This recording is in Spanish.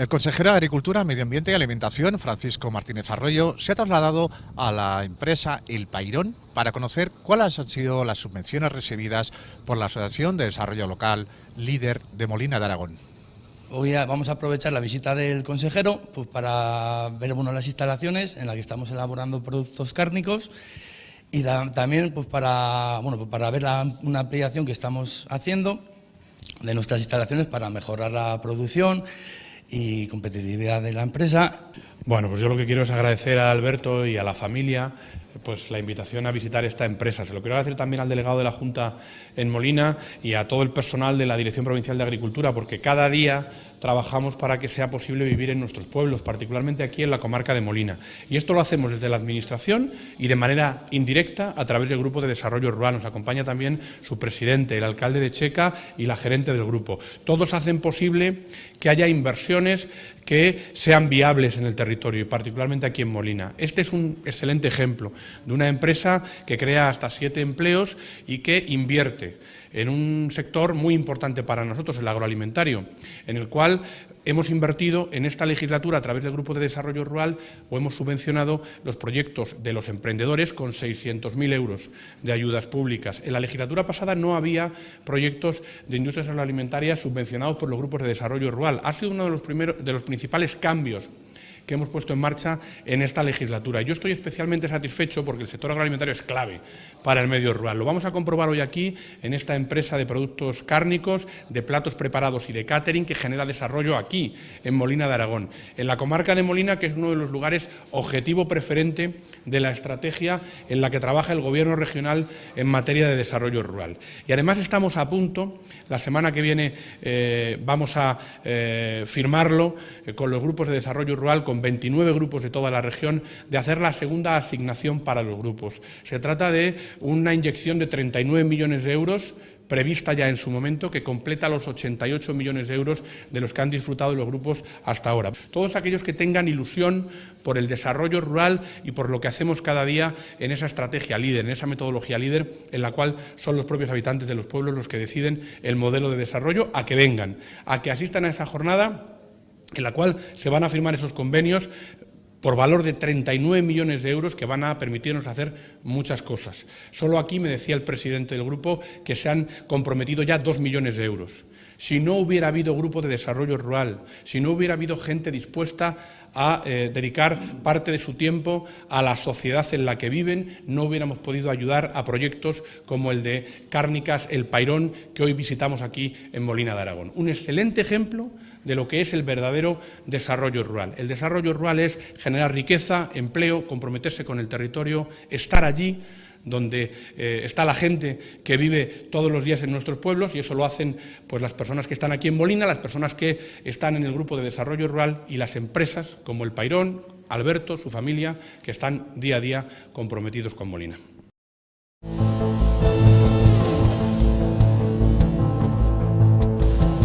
El consejero de Agricultura, Medio Ambiente y Alimentación, Francisco Martínez Arroyo, se ha trasladado a la empresa El Pairón para conocer cuáles han sido las subvenciones recibidas por la Asociación de Desarrollo Local Líder de Molina de Aragón. Hoy vamos a aprovechar la visita del consejero pues, para ver bueno, las instalaciones en las que estamos elaborando productos cárnicos y también pues, para, bueno, pues, para ver una ampliación que estamos haciendo de nuestras instalaciones para mejorar la producción y competitividad de la empresa. Bueno, pues yo lo que quiero es agradecer a Alberto y a la familia pues la invitación a visitar esta empresa. Se lo quiero agradecer también al delegado de la Junta en Molina y a todo el personal de la Dirección Provincial de Agricultura, porque cada día trabajamos para que sea posible vivir en nuestros pueblos, particularmente aquí en la comarca de Molina. Y esto lo hacemos desde la Administración y de manera indirecta a través del Grupo de Desarrollo Rural. Nos acompaña también su presidente, el alcalde de Checa y la gerente del grupo. Todos hacen posible que haya inversiones que sean viables en el territorio y particularmente aquí en Molina. Este es un excelente ejemplo de una empresa que crea hasta siete empleos y que invierte en un sector muy importante para nosotros, el agroalimentario, en el cual hemos invertido en esta legislatura a través del Grupo de Desarrollo Rural o hemos subvencionado los proyectos de los emprendedores con 600.000 euros de ayudas públicas. En la legislatura pasada no había proyectos de industrias agroalimentarias subvencionados por los grupos de desarrollo rural. Ha sido uno de los, primeros, de los principales cambios que hemos puesto en marcha en esta legislatura. Yo estoy especialmente satisfecho porque el sector agroalimentario es clave para el medio rural. Lo vamos a comprobar hoy aquí en esta empresa de productos cárnicos, de platos preparados y de catering que genera desarrollo aquí, en Molina de Aragón, en la comarca de Molina, que es uno de los lugares objetivo preferente de la estrategia en la que trabaja el Gobierno regional en materia de desarrollo rural. Y además estamos a punto, la semana que viene eh, vamos a eh, firmarlo eh, con los grupos de desarrollo rural, con 29 grupos de toda la región, de hacer la segunda asignación para los grupos. Se trata de una inyección de 39 millones de euros prevista ya en su momento, que completa los 88 millones de euros de los que han disfrutado los grupos hasta ahora. Todos aquellos que tengan ilusión por el desarrollo rural y por lo que hacemos cada día en esa estrategia líder, en esa metodología líder, en la cual son los propios habitantes de los pueblos los que deciden el modelo de desarrollo, a que vengan, a que asistan a esa jornada en la cual se van a firmar esos convenios por valor de 39 millones de euros que van a permitirnos hacer muchas cosas. Solo aquí me decía el presidente del grupo que se han comprometido ya dos millones de euros. Si no hubiera habido grupo de desarrollo rural, si no hubiera habido gente dispuesta a eh, dedicar parte de su tiempo a la sociedad en la que viven, no hubiéramos podido ayudar a proyectos como el de Cárnicas El Pairón, que hoy visitamos aquí en Molina de Aragón. Un excelente ejemplo de lo que es el verdadero desarrollo rural. El desarrollo rural es generar riqueza, empleo, comprometerse con el territorio, estar allí donde eh, está la gente que vive todos los días en nuestros pueblos y eso lo hacen pues, las personas que están aquí en Molina, las personas que están en el grupo de desarrollo rural y las empresas como el Pairón, Alberto, su familia, que están día a día comprometidos con Molina.